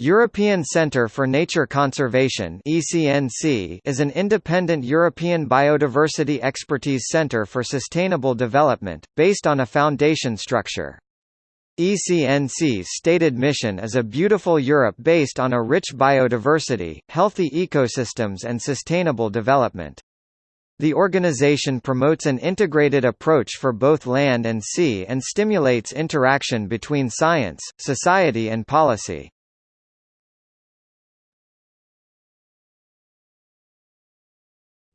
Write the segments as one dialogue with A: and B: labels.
A: European Centre for Nature Conservation (ECNC) is an independent European biodiversity expertise centre for sustainable development, based on a foundation structure. ECNC's stated mission is a beautiful Europe based on a rich biodiversity, healthy ecosystems and sustainable development. The organization promotes an integrated approach for both land and sea and stimulates interaction between science, society and policy.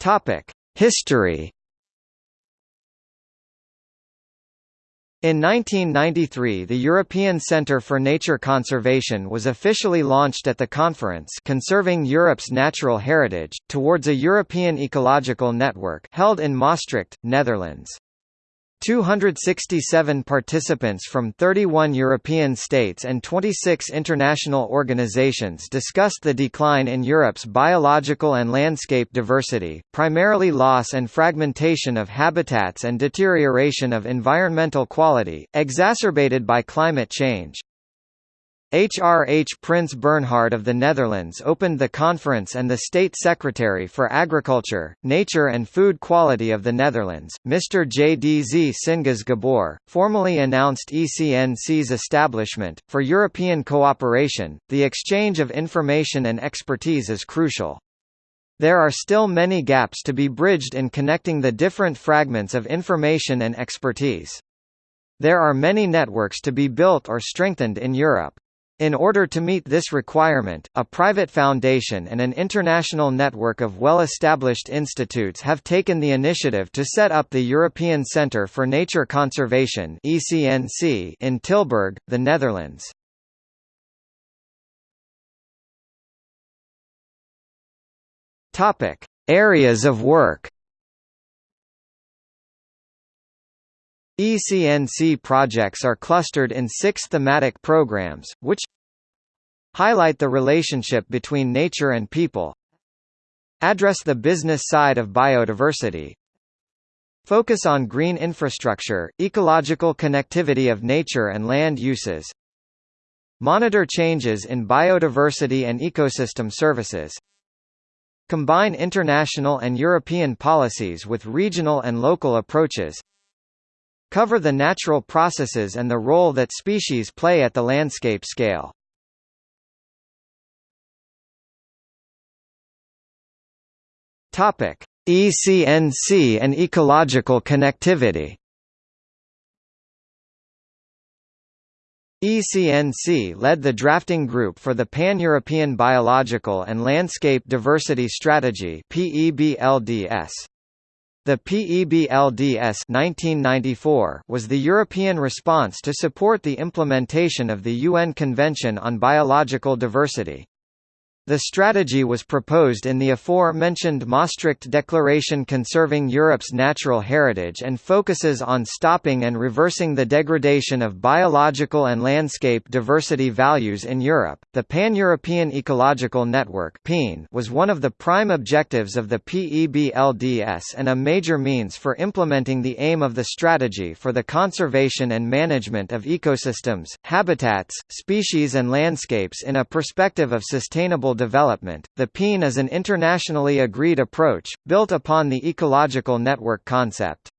A: Topic: History. In 1993 the European Centre for Nature Conservation was officially launched at the conference Conserving Europe's Natural Heritage, towards a European ecological network held in Maastricht, Netherlands. 267 participants from 31 European states and 26 international organizations discussed the decline in Europe's biological and landscape diversity, primarily loss and fragmentation of habitats and deterioration of environmental quality, exacerbated by climate change. HRH Prins Bernhard of the Netherlands opened the conference and the State Secretary for Agriculture, Nature and Food Quality of the Netherlands, Mr. JDZ Singas Gabor, formally announced ECNC's establishment. For European cooperation, the exchange of information and expertise is crucial. There are still many gaps to be bridged in connecting the different fragments of information and expertise. There are many networks to be built or strengthened in Europe. In order to meet this requirement, a private foundation and an international network of well-established institutes have taken the initiative to set up the European Centre for Nature Conservation in Tilburg, the Netherlands. Areas of work. ECNC projects are clustered in six thematic programs, which highlight the relationship between nature and people address the business side of biodiversity focus on green infrastructure, ecological connectivity of nature and land uses monitor changes in biodiversity and ecosystem services combine international and European policies with regional and local approaches cover the natural processes and the role that species play at the landscape scale. Topic: ECNC and ecological connectivity. ECNC led the drafting group for the Pan-European Biological and Landscape Diversity Strategy. The PEBLDS 1994 was the European response to support the implementation of the UN Convention on Biological Diversity. The strategy was proposed in the aforementioned Maastricht Declaration conserving Europe's natural heritage and focuses on stopping and reversing the degradation of biological and landscape diversity values in Europe. The Pan-European Ecological Network was one of the prime objectives of the PEBLDS and a major means for implementing the aim of the strategy for the conservation and management of ecosystems, habitats, species and landscapes in a perspective of sustainable development. The PEEN is an internationally agreed approach, built upon the ecological network concept.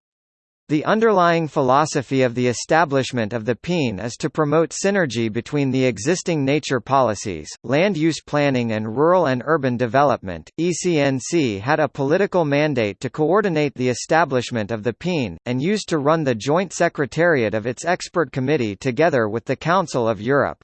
A: The underlying philosophy of the establishment of the PEEN is to promote synergy between the existing nature policies, land use planning and rural and urban development. ECNC had a political mandate to coordinate the establishment of the PEEN, and used to run the joint secretariat of its expert committee together with the Council of Europe.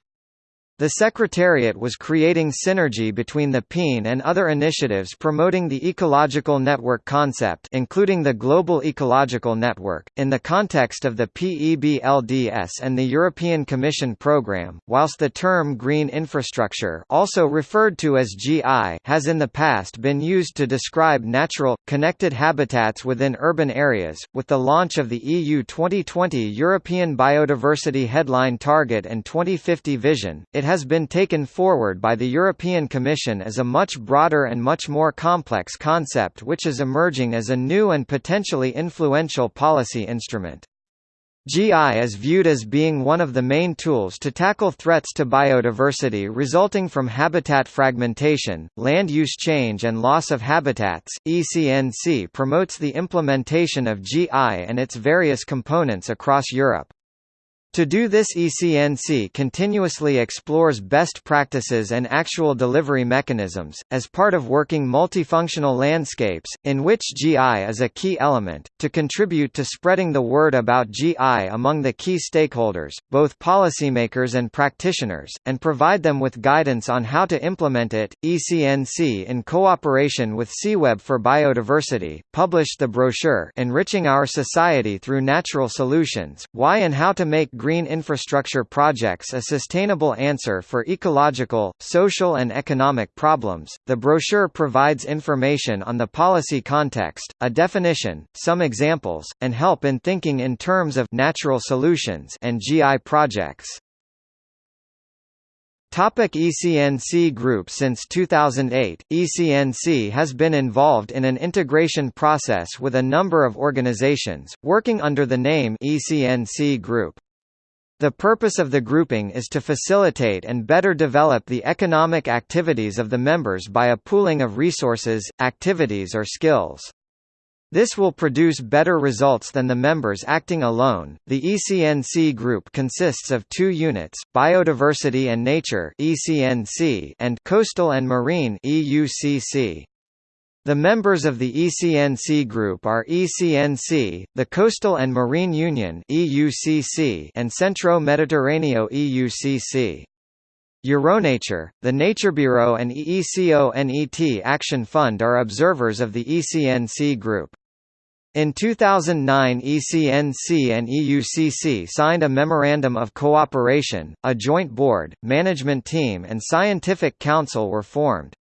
A: The Secretariat was creating synergy between the PEEN and other initiatives promoting the ecological network concept including the Global Ecological Network, in the context of the PEBLDS and the European Commission programme, whilst the term green infrastructure also referred to as GI has in the past been used to describe natural, connected habitats within urban areas, with the launch of the EU 2020 European Biodiversity Headline Target and 2050 Vision, it has been taken forward by the European Commission as a much broader and much more complex concept which is emerging as a new and potentially influential policy instrument. GI is viewed as being one of the main tools to tackle threats to biodiversity resulting from habitat fragmentation, land use change and loss of habitats. ECNC promotes the implementation of GI and its various components across Europe. To do this ECNC continuously explores best practices and actual delivery mechanisms, as part of working multifunctional landscapes, in which GI is a key element, to contribute to spreading the word about GI among the key stakeholders, both policymakers and practitioners, and provide them with guidance on how to implement it. ECNC in cooperation with CEEweb for Biodiversity, published the brochure Enriching Our Society Through Natural Solutions, Why and How to Make green infrastructure projects a sustainable answer for ecological, social and economic problems. The brochure provides information on the policy context, a definition, some examples, and help in thinking in terms of natural solutions and GI projects. Topic ECNC Group Since 2008, ECNC has been involved in an integration process with a number of organizations, working under the name ECNC Group. The purpose of the grouping is to facilitate and better develop the economic activities of the members by a pooling of resources, activities or skills. This will produce better results than the members acting alone. The ECNC group consists of two units: Biodiversity and Nature (ECNC) and Coastal and Marine (EUCC). The members of the ECNC group are ECNC, the Coastal and Marine Union (EUCC), and Centro Mediterraneo (EUCC). Euronature, the Nature Bureau and EECONET Action Fund are observers of the ECNC group. In 2009 ECNC and EUCC signed a Memorandum of Cooperation, a joint board, management team and scientific council were formed.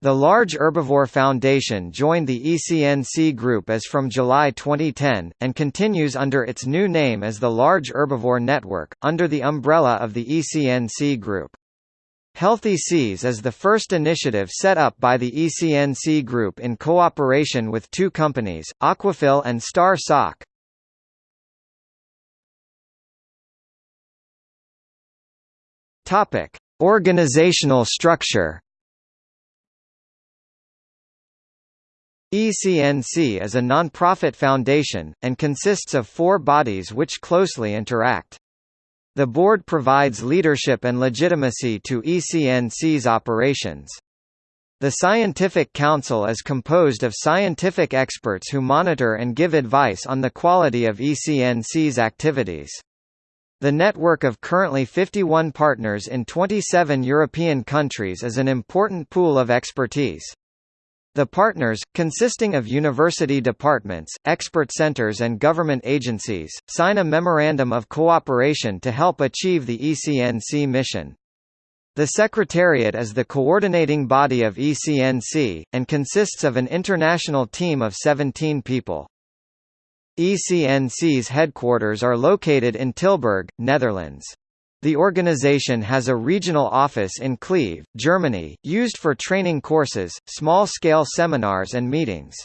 A: The Large Herbivore Foundation joined the ECNC group as from July 2010, and continues under its new name as the Large Herbivore Network, under the umbrella of the ECNC group. Healthy Seas is the first initiative set up by the ECNC group in cooperation with two companies, Aquafil and Star Sock. Organizational structure ECNC is a non-profit foundation, and consists of four bodies which closely interact. The board provides leadership and legitimacy to ECNC's operations. The Scientific Council is composed of scientific experts who monitor and give advice on the quality of ECNC's activities. The network of currently 51 partners in 27 European countries is an important pool of expertise. The partners, consisting of university departments, expert centers and government agencies, sign a Memorandum of Cooperation to help achieve the ECNC mission. The Secretariat is the coordinating body of ECNC, and consists of an international team of 17 people. ECNC's headquarters are located in Tilburg, Netherlands. The organization has a regional office in Kleve, Germany, used for training courses, small-scale seminars and meetings.